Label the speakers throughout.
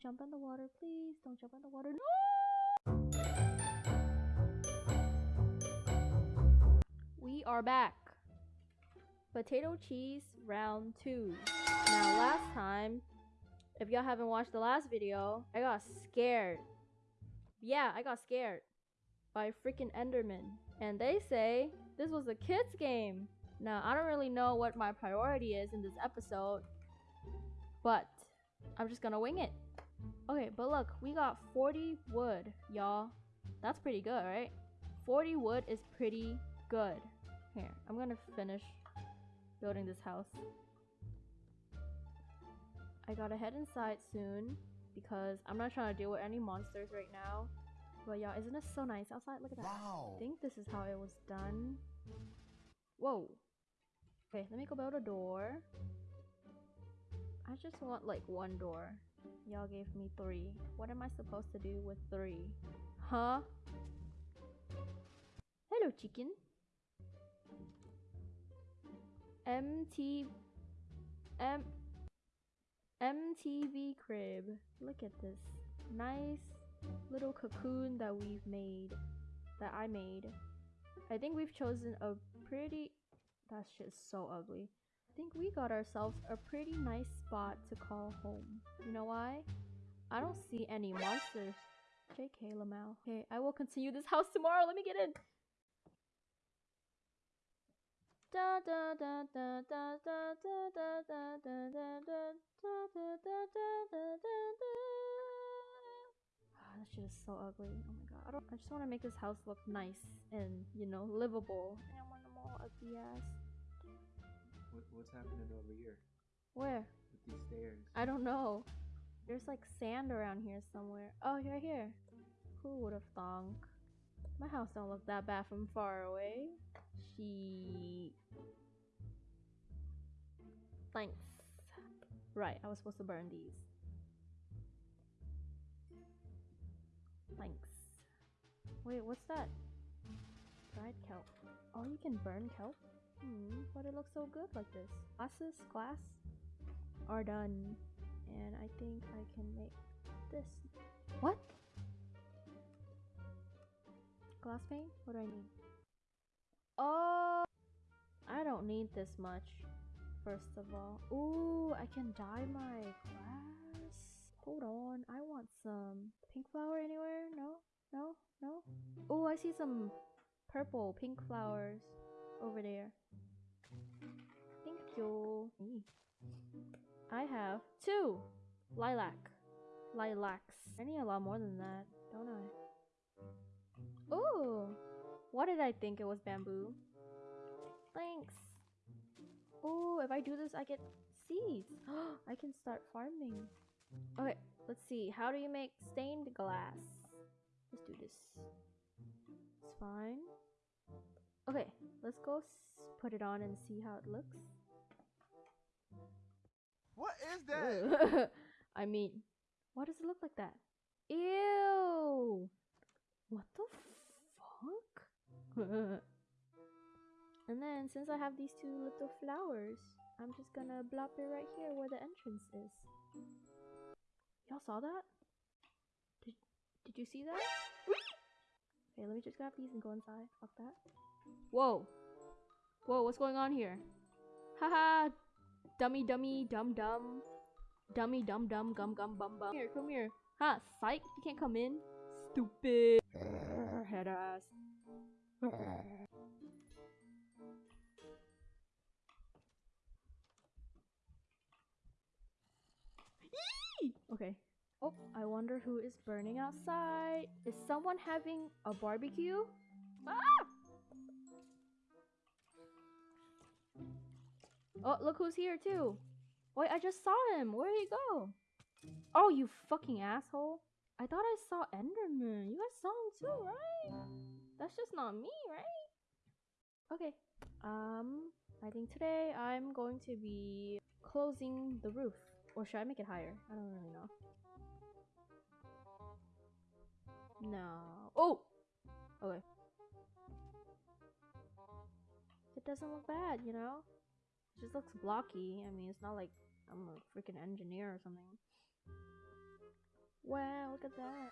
Speaker 1: Don't jump in the water, please. Don't jump in the water. No! We are back. Potato cheese round two. Now, last time, if y'all haven't watched the last video, I got scared. Yeah, I got scared by freaking Enderman. And they say this was a kid's game. Now, I don't really know what my priority is in this episode, but I'm just gonna wing it. Okay, but look, we got 40 wood, y'all. That's pretty good, right? 40 wood is pretty good. Here, I'm gonna finish building this house. I gotta head inside soon because I'm not trying to deal with any monsters right now. But y'all, isn't this so nice outside? Look at that.
Speaker 2: Wow.
Speaker 1: I think this is how it was done. Whoa. Okay, let me go build a door. I just want like one door. Y'all gave me three. What am I supposed to do with three? Huh? Hello, chicken. MT M MTV crib. Look at this. Nice little cocoon that we've made. That I made. I think we've chosen a pretty that shit's so ugly. I think we got ourselves a pretty nice spot to call home. You know why? I don't see any monsters. JK Lamau. Okay, I will continue this house tomorrow. Let me get in. Da da da da da da da da da da da da da da da Ah, that shit is so ugly. Oh my god. I don't I just want to make this house look nice and, you know, livable. I don't want them all ugly ass.
Speaker 2: What, what's happening over here
Speaker 1: Where?
Speaker 2: with these stairs?
Speaker 1: I don't know. There's like sand around here somewhere. Oh, right here. Who would have thunk? My house don't look that bad from far away. She. Thanks. Right, I was supposed to burn these. Thanks. Wait, what's that? Dried kelp. Oh, you can burn kelp? Hmm, but it looks so good like this. Glasses, glass, are done. And I think I can make this. What? Glass pane? What do I need? Oh! I don't need this much, first of all. Ooh, I can dye my glass. Hold on, I want some pink flower anywhere? No? No? No? Oh, I see some purple pink flowers over there. Thank you. I have two lilac. Lilacs. I need a lot more than that, don't I? Ooh! What did I think it was bamboo? Thanks. Ooh, if I do this, I get seeds. I can start farming. Okay, let's see. How do you make stained glass? Let's do this. It's fine. Okay, let's go s- put it on and see how it looks.
Speaker 2: What is that?
Speaker 1: I mean, why does it look like that? Ew! What the fuck? and then, since I have these two little flowers, I'm just gonna blop it right here where the entrance is. Y'all saw that? Did, did you see that? Okay, let me just grab these and go inside. Fuck that. Whoa! Whoa, what's going on here? Haha! Dummy, dummy, dum dum. Dummy, dum dum, gum gum, bum bum. Here, come here. Ha, psych, you can't come in. Stupid. Head ass. Okay. Oh, I wonder who is burning outside. Is someone having a barbecue? Ah! Oh, look who's here too. Wait, I just saw him. Where did he go? Oh, you fucking asshole. I thought I saw Enderman. You guys saw him too, right? That's just not me, right? Okay. Um, I think today I'm going to be closing the roof. Or should I make it higher? I don't really know. No. Oh! Okay. It doesn't look bad, you know? It just looks blocky. I mean, it's not like I'm a freaking engineer or something. Wow, look at that.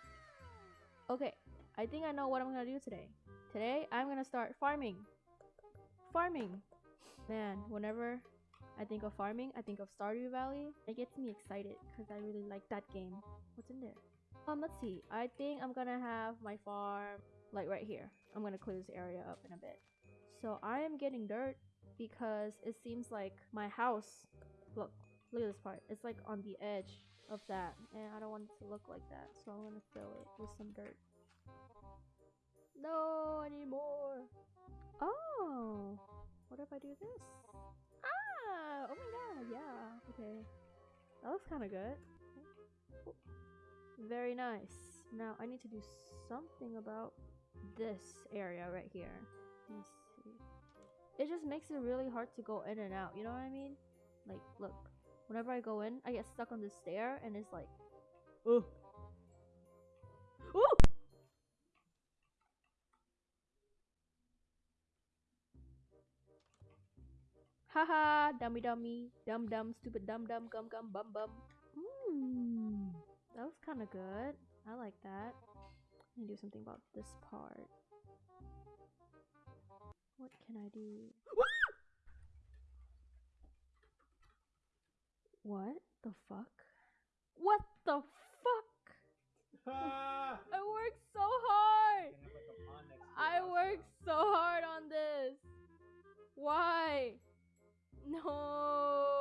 Speaker 1: Okay, I think I know what I'm gonna do today. Today, I'm gonna start farming. Farming. Man, whenever I think of farming, I think of Stardew Valley. It gets me excited because I really like that game. What's in there? Um, let's see. I think I'm gonna have my farm like right here. I'm gonna clear this area up in a bit. So I am getting dirt because it seems like my house. Look, look at this part. It's like on the edge of that, and I don't want it to look like that. So I'm gonna fill it with some dirt. No anymore. Oh, what if I do this? Ah! Oh my god, yeah. Okay. That looks kind of good. Very nice. Now I need to do something about this area right here. Let's. It just makes it really hard to go in and out. You know what I mean? Like, look. Whenever I go in, I get stuck on this stair, and it's like, oh, ooh. Haha, dummy dummy, dum dum, stupid dum dum, gum gum, bum bum. Mmm, that was kind of good. I like that. Let me do something about this part. What can I do? what the fuck? What the fuck?
Speaker 2: Ah!
Speaker 1: I worked so hard! I worked so hard on this. Why? No.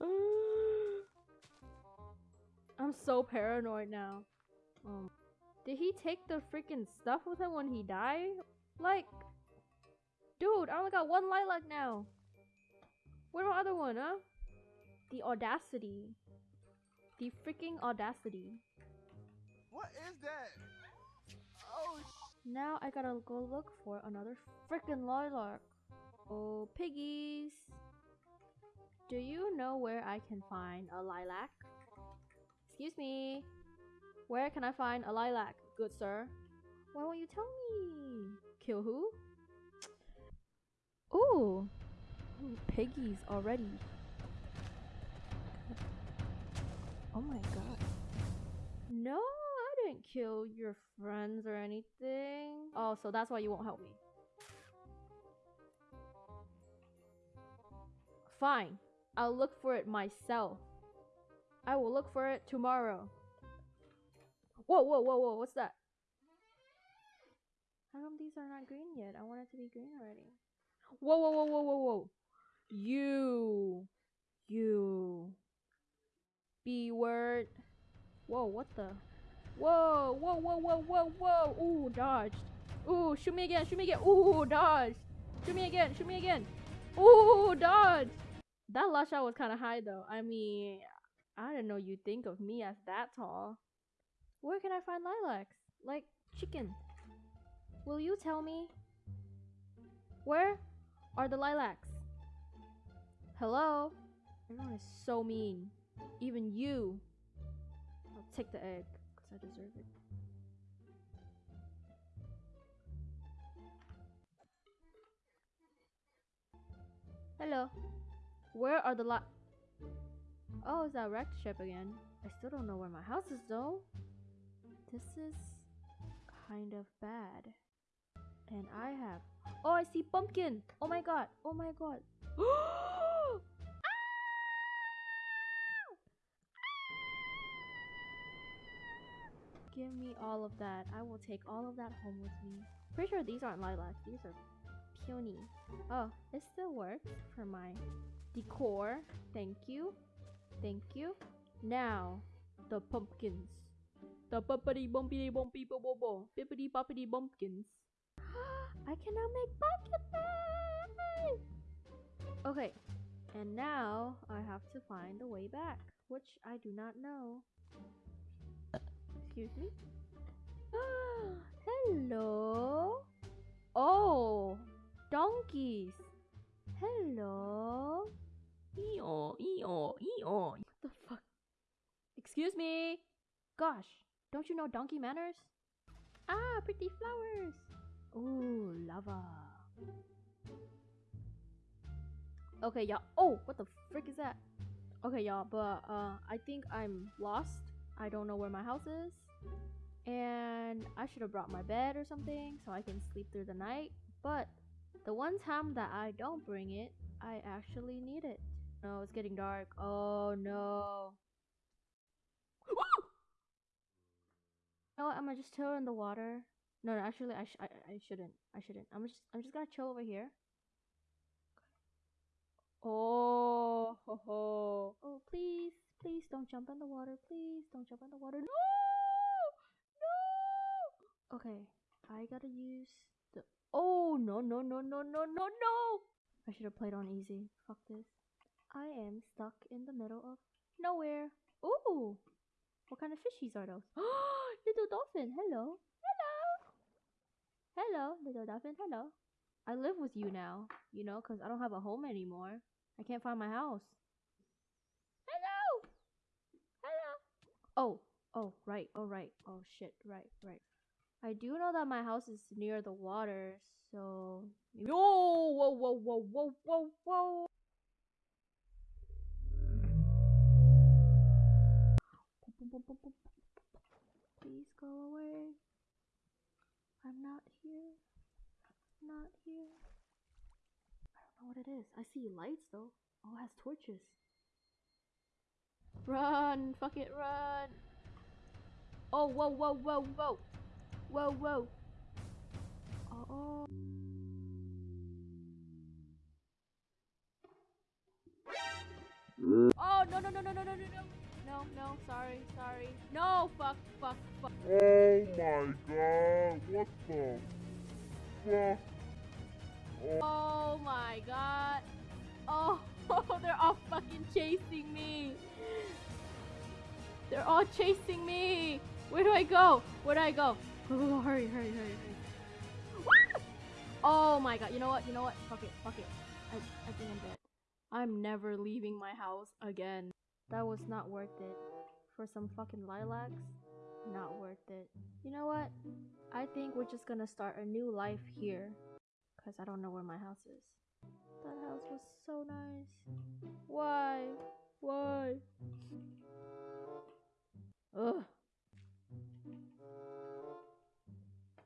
Speaker 1: I'm so paranoid now. Um, did he take the freaking stuff with him when he died? Like, dude, I only got one lilac now. Where my other one, huh? The audacity. The freaking audacity.
Speaker 2: What is that? Oh, sh-
Speaker 1: Now I gotta go look for another freaking lilac. Oh, piggies. Do you know where I can find a lilac? Excuse me. Where can I find a lilac, good sir? Why won't you tell me? Kill who? Ooh. Ooh, piggies already. Oh my god. No, I didn't kill your friends or anything. Oh, so that's why you won't help me. Fine. I'll look for it myself. I will look for it tomorrow. Whoa, whoa, whoa, whoa, what's that? How come these are not green yet? I want it to be green already. Whoa, whoa, whoa, whoa, whoa, whoa. You. You. B word. Whoa, what the? Whoa, whoa, whoa, whoa, whoa, whoa. Ooh, dodged. Ooh, shoot me again, shoot me again. Ooh, dodged. Shoot me again, shoot me again. Ooh, dodged. That lush out was kind of high though. I mean, I didn't know you'd think of me as that tall. Where can I find lilacs? Like chicken. Will you tell me? Where are the lilacs? Hello? Everyone is so mean. Even you. I'll take the egg because I deserve it. Hello. Where are the li- Oh, it's that wrecked ship again. I still don't know where my house is though. This is kind of bad. And I have. Oh, I see pumpkin. Oh my god. Oh my god. Ah! Give me all of that. I will take all of that home with me. Pretty sure these aren't lilacs. These are peony. Oh, it still works for my decor. Thank you. Thank you. Now, the pumpkins. The bumpity bumpity bumpy bo bo bo. Bippity boppity bumpkins. I can now make pumpkin pie! Okay, and now I have to find a way back, which I do not know. Excuse me? Hello? Oh, donkeys. Hello?
Speaker 3: Eeyore, eeyore, eeyore.
Speaker 1: What the fuck? Excuse me? Gosh, don't you know donkey manners? Ah, pretty flowers. Ooh, lava. Okay, y'all. Oh, what the frick is that? Okay, y'all, but uh, I think I'm lost. I don't know where my house is, and I should have brought my bed or something so I can sleep through the night. But the one time that I don't bring it, I actually need it. No, it's getting dark. Oh no. You know what? I'm gonna just chill in the water. No, no, actually, I, sh- I, I shouldn't. I shouldn't. I'm just, I'm just gonna chill over here. Oh, ho, ho. oh, please, please don't jump in the water. Please don't jump in the water. No, no. Okay, I gotta use the. Oh no, no, no, no, no, no, no. I should have played on easy. Fuck this. I am stuck in the middle of nowhere. Ooh, what kind of fishies are those? little dolphin, hello. Hello. Hello, little dolphin, hello. I live with you now, you know, because I don't have a home anymore. I can't find my house. Hello. Hello. Oh, oh, right, oh, right. Oh, shit, right, right. I do know that my house is near the water, so. Whoa, whoa, whoa, whoa, whoa, whoa, whoa. Please go away. I'm not here. Not here. I don't know what it is. I see lights though. Oh, it has torches. Run! Fuck it, run! Oh, whoa, whoa, whoa, whoa! Whoa, whoa! Oh. Oh no no no no no no no no no no sorry sorry no fuck fuck fuck
Speaker 4: Oh my god, what the fuck?
Speaker 1: oh Oh my god. Oh they're all fucking chasing me. They're all chasing me. Where do I go? Where do I go? Go hurry hurry hurry hurry. Ah! Oh my god. You know what? You know what? Fuck it. Fuck it. I, I think I'm dead. I'm never leaving my house again. That was not worth it. For some fucking lilacs not worth it. You know what? I think we're just gonna start a new life here. Because I don't know where my house is. That house was so nice. Why? Why? Ugh.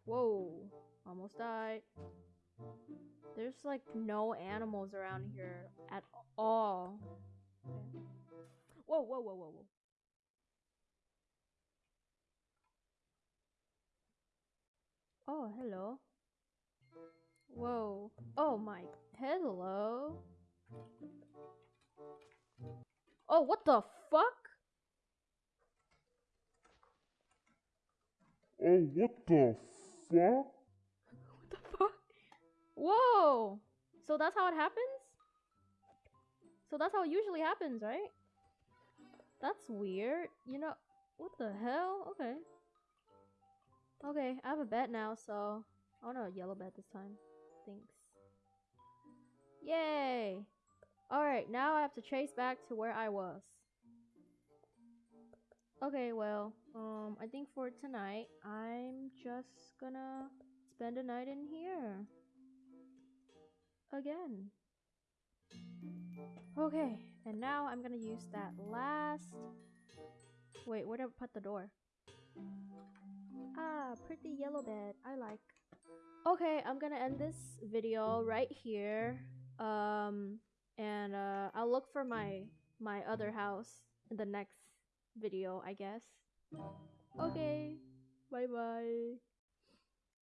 Speaker 1: Whoa. Almost died. There's like no animals around here at all. Whoa, whoa, whoa, whoa, whoa. Oh, hello. Whoa. Oh my. Hello. Oh, what the fuck?
Speaker 4: Oh, what the fuck?
Speaker 1: What the fuck? Whoa. So that's how it happens? So that's how it usually happens, right? That's weird. You know, what the hell? Okay. Okay, I have a bet now, so I want a yellow bet this time. Thanks. Yay! Alright, now I have to trace back to where I was. Okay, well, um, I think for tonight, I'm just gonna spend a night in here. Again. Okay, and now I'm gonna use that last... Wait, where did I put the door? Ah, pretty yellow bed. I like. Okay, I'm gonna end this video right here. Um, and uh, I'll look for my my other house in the next video, I guess. Okay, bye bye.